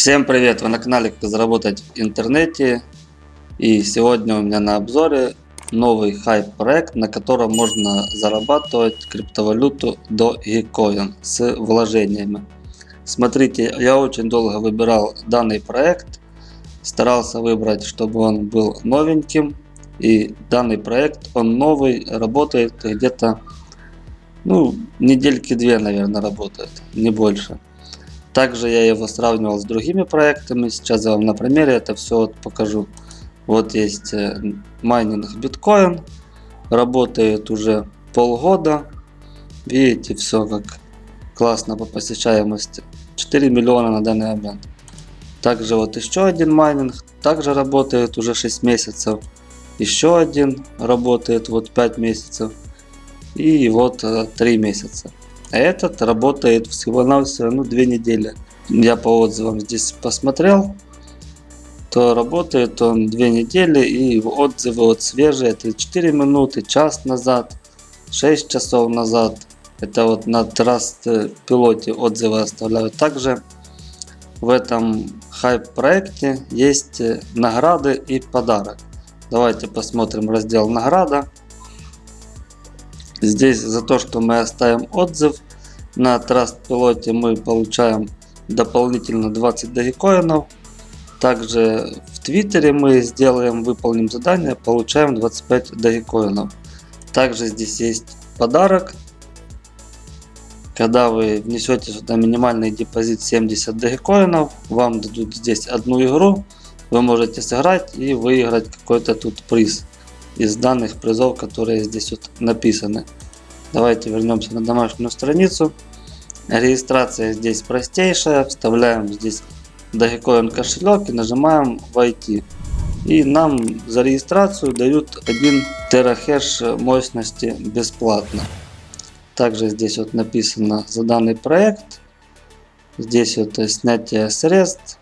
Всем привет! Вы на канале Как заработать в интернете. И сегодня у меня на обзоре новый хайп проект, на котором можно зарабатывать криптовалюту до Gecoin с вложениями. Смотрите, я очень долго выбирал данный проект. Старался выбрать, чтобы он был новеньким. И данный проект, он новый, работает где-то, ну, недельки две, наверное, работает, не больше. Также я его сравнивал с другими проектами. Сейчас я вам на примере это все вот покажу. Вот есть э, майнинг биткоин. Работает уже полгода. Видите, все как классно по посещаемости. 4 миллиона на данный момент. Также вот еще один майнинг. Также работает уже 6 месяцев. Еще один работает вот 5 месяцев. И вот 3 э, месяца. Этот работает всего-навсего ну, 2 недели. Я по отзывам здесь посмотрел, то работает он 2 недели и отзывы вот свежие, это 4 минуты, час назад, 6 часов назад. Это вот на Trust пилоте отзывы оставляют. Также в этом хайп проекте есть награды и подарок. Давайте посмотрим раздел награда. Здесь за то, что мы оставим отзыв на Trust мы получаем дополнительно 20 дагикоинов. Также в Твиттере мы сделаем, выполним задание, получаем 25 дагикоинов. Также здесь есть подарок. Когда вы внесете сюда минимальный депозит 70 дагикоинов, вам дадут здесь одну игру. Вы можете сыграть и выиграть какой-то тут приз из данных призов, которые здесь вот написаны. Давайте вернемся на домашнюю страницу. Регистрация здесь простейшая. Вставляем здесь Dogecoin кошелек и нажимаем войти. И нам за регистрацию дают 1 терахеш мощности бесплатно. Также здесь вот написано за данный проект. Здесь вот снятие средств.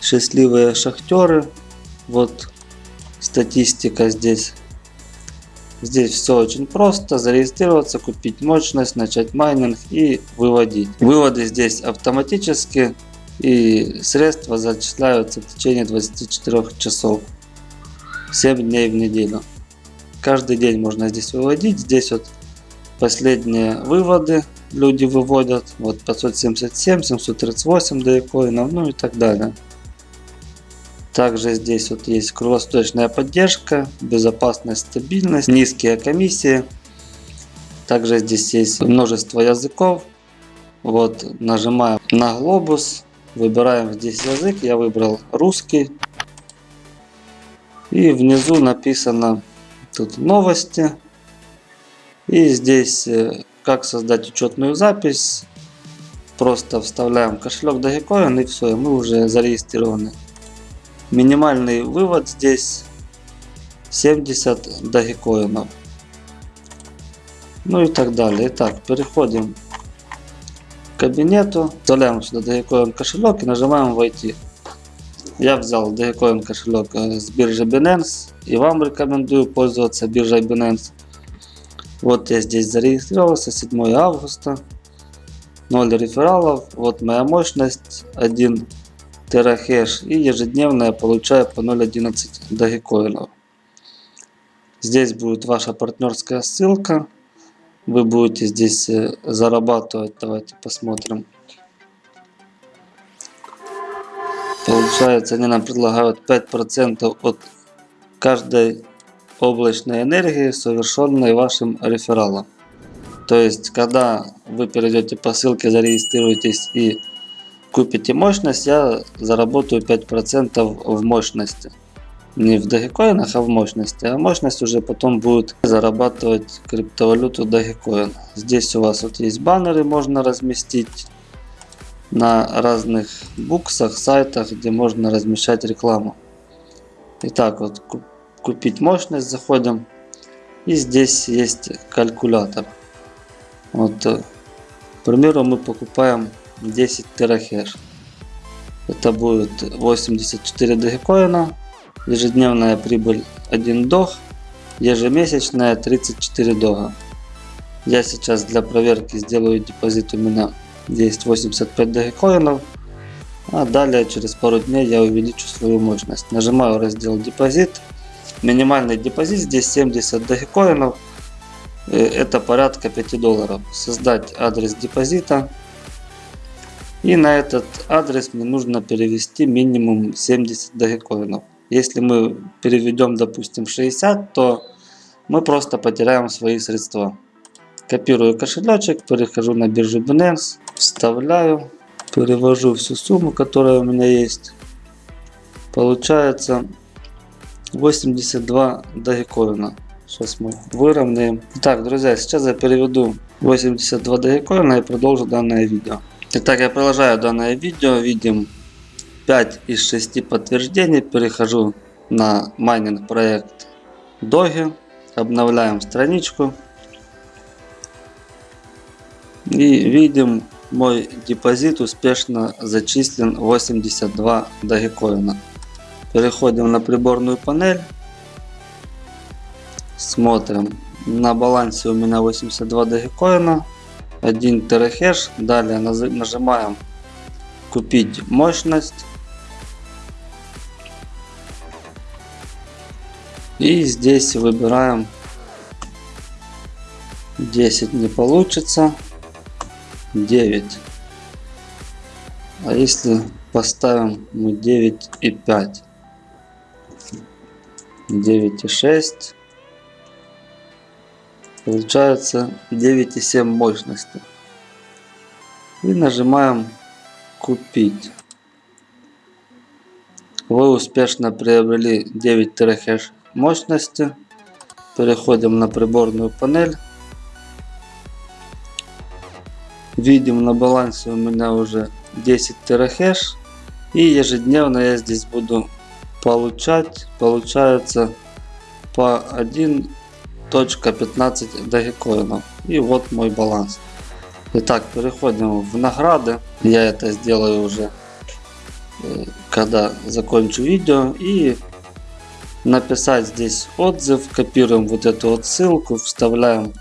Счастливые шахтеры. Вот статистика здесь. Здесь все очень просто. Зарегистрироваться, купить мощность, начать майнинг и выводить. Выводы здесь автоматически и средства зачисляются в течение 24 часов. 7 дней в неделю. Каждый день можно здесь выводить. Здесь вот последние выводы люди выводят. Вот 577, 738 доекоинов, ну и так далее. Также здесь вот есть круглосуточная поддержка, безопасность, стабильность, низкие комиссии. Также здесь есть множество языков. Вот нажимаем на глобус, выбираем здесь язык. Я выбрал русский. И внизу написано тут новости. И здесь э, как создать учетную запись. Просто вставляем кошелек Dogecoin и все, мы уже зарегистрированы. Минимальный вывод здесь 70 дагикоинов. Ну и так далее. Итак, переходим к кабинету. Вставляем сюда Dogecoin кошелек и нажимаем войти. Я взял Dogecoin кошелек э, с биржи Binance. И вам рекомендую пользоваться биржей Binance. Вот я здесь зарегистрировался 7 августа. 0 рефералов. Вот моя мощность 1 терахеш и ежедневно я получаю по 0.11 дагикоинов. Здесь будет ваша партнерская ссылка. Вы будете здесь э, зарабатывать. Давайте посмотрим. Получается, они нам предлагают 5% от каждой облачной энергии, совершенной вашим рефералом. То есть, когда вы перейдете по ссылке, зарегистрируетесь и купите мощность, я заработаю 5% в мощности. Не в Dogecoin, а в мощности. А мощность уже потом будет зарабатывать криптовалюту Dogecoin. Здесь у вас вот есть баннеры, можно разместить на разных буксах, сайтах, где можно размещать рекламу. Итак, вот купить мощность заходим. И здесь есть калькулятор. Вот, э, к примеру, мы покупаем 10 терахеш. Это будет 84 дагикоина, ежедневная прибыль 1 дог, ежемесячная 34 дога. Я сейчас для проверки сделаю депозит у меня есть 85 дагикоинов. А далее через пару дней я увеличу свою мощность. Нажимаю раздел депозит. Минимальный депозит здесь 70 дагикоинов. Э, это порядка 5 долларов. Создать адрес депозита. И на этот адрес мне нужно перевести минимум 70 дагикоинов. Если мы переведем, допустим, 60, то мы просто потеряем свои средства. Копирую кошелечек, перехожу на биржу Binance, вставляю, перевожу всю сумму, которая у меня есть. Получается 82 дагикоина. Сейчас мы выровняем. Так, друзья, сейчас я переведу 82 дагикоина и продолжу данное видео. Итак, я продолжаю данное видео. Видим 5 из 6 подтверждений. Перехожу на майнинг проект Doge. Обновляем страничку. И видим, мой депозит успешно зачислен 82 догикоина. Переходим на приборную панель. Смотрим. На балансе у меня 82 догикоина. 1 терахэш. Далее нажимаем купить мощность. И здесь выбираем 10 не получится. 9. А если поставим мы 9 и 5? 9 и 6. Получается 9 и 7 мощности. И нажимаем купить. Вы успешно приобрели 9 терахеш мощности. Переходим на приборную панель. Видим на балансе у меня уже 10 терахеш. И ежедневно я здесь буду получать, получается по 1.15 дагикоинов. И вот мой баланс. Итак, переходим в награды. Я это сделаю уже, э, когда закончу видео. И написать здесь отзыв. Копируем вот эту вот ссылку, вставляем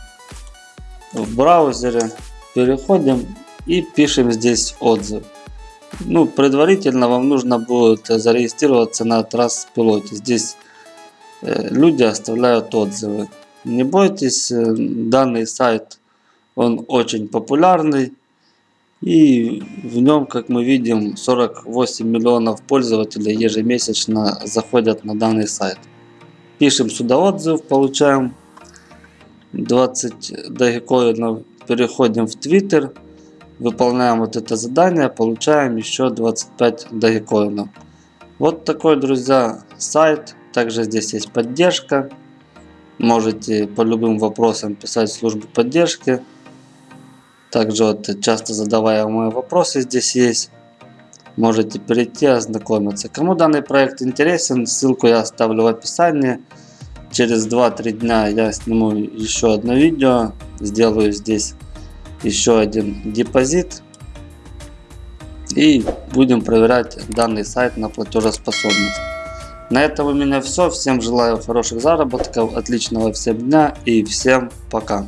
в браузере. Переходим и пишем здесь отзыв. Ну, предварительно вам нужно будет зарегистрироваться на Trust пилоте. Здесь э, люди оставляют отзывы. Не бойтесь, данный сайт он очень популярный. И в нем, как мы видим, 48 миллионов пользователей ежемесячно заходят на данный сайт. Пишем сюда отзыв, получаем 20 дагикоинов переходим в Twitter, выполняем вот это задание, получаем еще 25 дагикоинов. Вот такой, друзья, сайт. Также здесь есть поддержка. Можете по любым вопросам писать в службу поддержки. Также вот часто задаваемые вопросы здесь есть. Можете перейти ознакомиться. Кому данный проект интересен, ссылку я оставлю в описании. Через 2-3 дня я сниму еще одно видео. Сделаю здесь еще один депозит. И будем проверять данный сайт на платежеспособность. На этом у меня все. Всем желаю хороших заработков, отличного всем дня и всем пока.